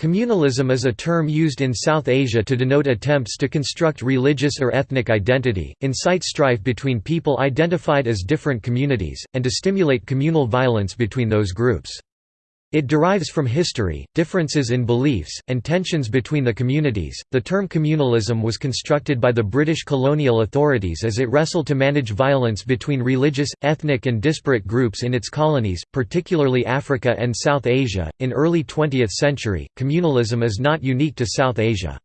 Communalism is a term used in South Asia to denote attempts to construct religious or ethnic identity, incite strife between people identified as different communities, and to stimulate communal violence between those groups. It derives from history, differences in beliefs, and tensions between the communities. The term communalism was constructed by the British colonial authorities as it wrestled to manage violence between religious, ethnic, and disparate groups in its colonies, particularly Africa and South Asia. In early 20th century, communalism is not unique to South Asia.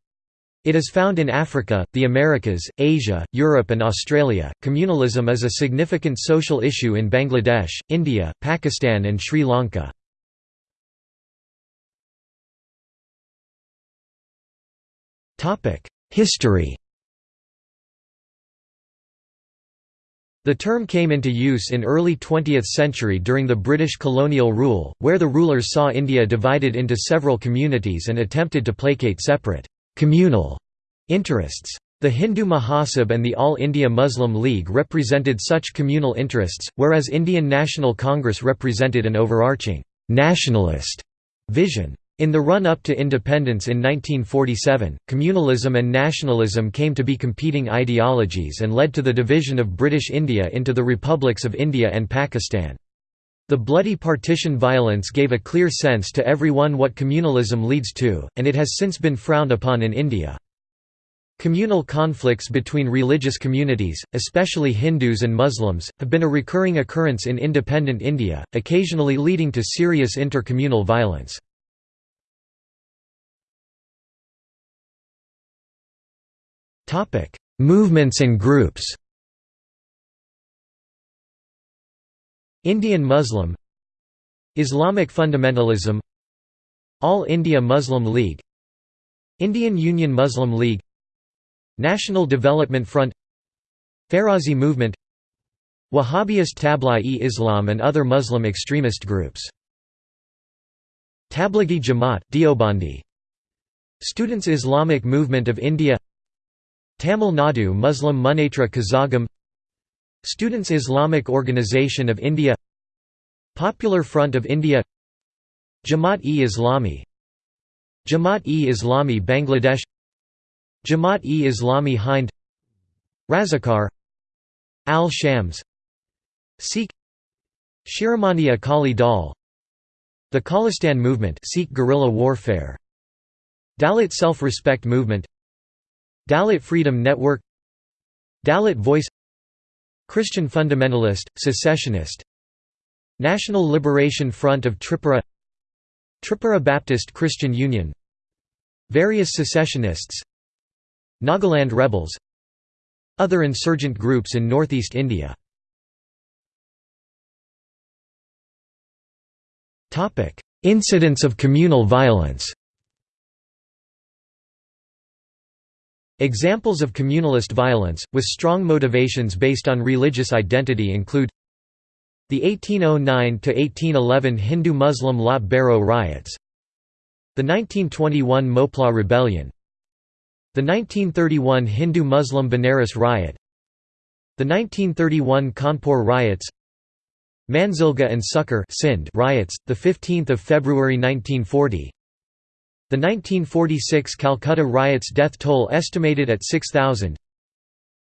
It is found in Africa, the Americas, Asia, Europe, and Australia. Communalism is a significant social issue in Bangladesh, India, Pakistan, and Sri Lanka. History The term came into use in early 20th century during the British colonial rule, where the rulers saw India divided into several communities and attempted to placate separate communal interests. The Hindu Mahasabha and the All India Muslim League represented such communal interests, whereas Indian National Congress represented an overarching nationalist vision. In the run-up to independence in 1947, communalism and nationalism came to be competing ideologies and led to the division of British India into the republics of India and Pakistan. The bloody partition violence gave a clear sense to everyone what communalism leads to, and it has since been frowned upon in India. Communal conflicts between religious communities, especially Hindus and Muslims, have been a recurring occurrence in independent India, occasionally leading to serious intercommunal violence. Topic: Movements and groups. Indian Muslim. Islamic fundamentalism. All India Muslim League. Indian Union Muslim League. National Development Front. Farazi Movement. Wahhabist Tablighi-Islam and other Muslim extremist groups. Tablighi Jamaat, Deobandi. Students Islamic Movement of India Tamil Nadu Muslim Munnetra Kazhagam Students Islamic Organization of India Popular Front of India Jamaat-e-Islami Jamaat-e-Islami Bangladesh Jamaat-e-Islami Hind Razakar Al-Shams Sikh Shiromani Akali Dal The Khalistan Movement Sikh guerrilla warfare Dalit Self-Respect Movement Dalit Freedom Network Dalit Voice Christian Fundamentalist, Secessionist National Liberation Front of Tripura Tripura Baptist Christian Union Various secessionists Nagaland rebels Other insurgent groups in northeast India. Incidents of communal violence Examples of communalist violence, with strong motivations based on religious identity include the 1809–1811 Hindu-Muslim Lat Bhairo riots the 1921 Mopla Rebellion the 1931 Hindu-Muslim Banaras riot the 1931 Kanpur riots Manzilgah and Sukkur riots, 15 February 1940 the 1946 Calcutta riots death toll estimated at 6,000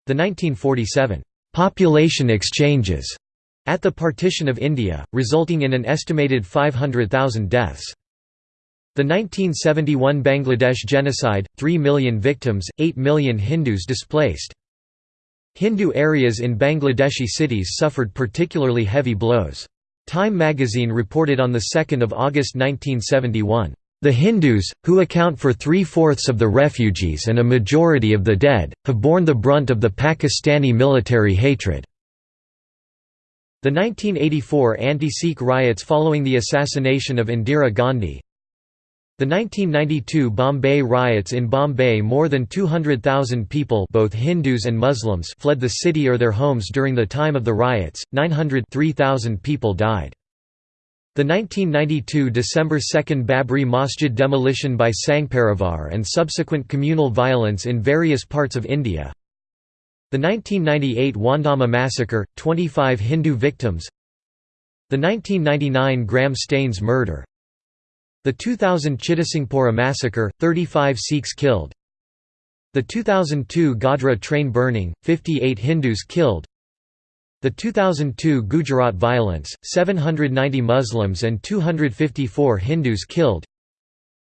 The 1947 «population exchanges» at the partition of India, resulting in an estimated 500,000 deaths. The 1971 Bangladesh genocide, 3 million victims, 8 million Hindus displaced. Hindu areas in Bangladeshi cities suffered particularly heavy blows. Time magazine reported on 2 August 1971 the Hindus, who account for three-fourths of the refugees and a majority of the dead, have borne the brunt of the Pakistani military hatred. The 1984 anti-Sikh riots following the assassination of Indira Gandhi The 1992 Bombay riots in Bombay more than 200,000 people both Hindus and Muslims fled the city or their homes during the time of the riots, 903,000 people died. The 1992 December 2 Babri Masjid demolition by Sangh and subsequent communal violence in various parts of India. The 1998 Wandhama massacre, 25 Hindu victims The 1999 Graham Staines murder The 2000 Chittisinghpura massacre, 35 Sikhs killed. The 2002 Godhra train burning, 58 Hindus killed. The 2002 Gujarat violence, 790 Muslims and 254 Hindus killed.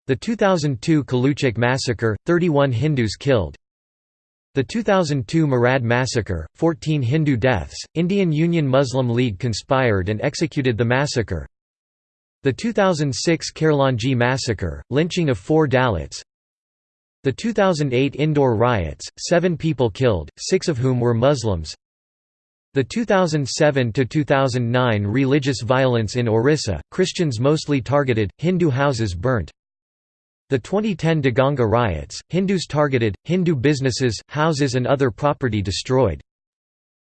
The 2002 Kaluchak massacre, 31 Hindus killed. The 2002 Marad massacre, 14 Hindu deaths, Indian Union Muslim League conspired and executed the massacre. The 2006 Khairlanji massacre, lynching of four Dalits. The 2008 Indore riots, seven people killed, six of whom were Muslims. The 2007–2009 religious violence in Orissa, Christians mostly targeted, Hindu houses burnt. The 2010 Deganga riots, Hindus targeted, Hindu businesses, houses and other property destroyed.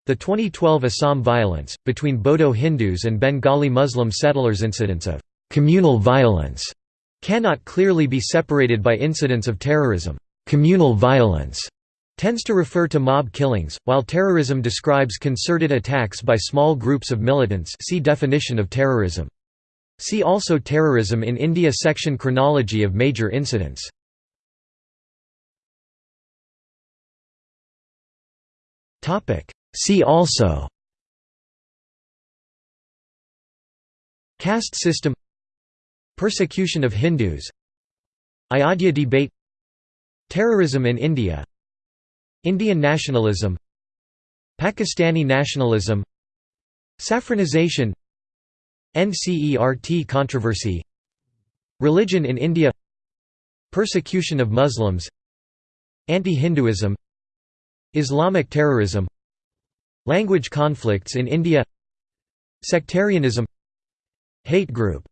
The 2012 Assam violence, between Bodo Hindus and Bengali Muslim settlers incidents of «communal violence» cannot clearly be separated by incidents of terrorism. Communal violence tends to refer to mob killings, while terrorism describes concerted attacks by small groups of militants see definition of terrorism. See also Terrorism in India section Chronology of major incidents. See also Caste system Persecution of Hindus Ayodhya debate Terrorism in India Indian nationalism Pakistani nationalism Saffronization NCERT controversy Religion in India Persecution of Muslims Anti-Hinduism Islamic terrorism Language conflicts in India Sectarianism Hate group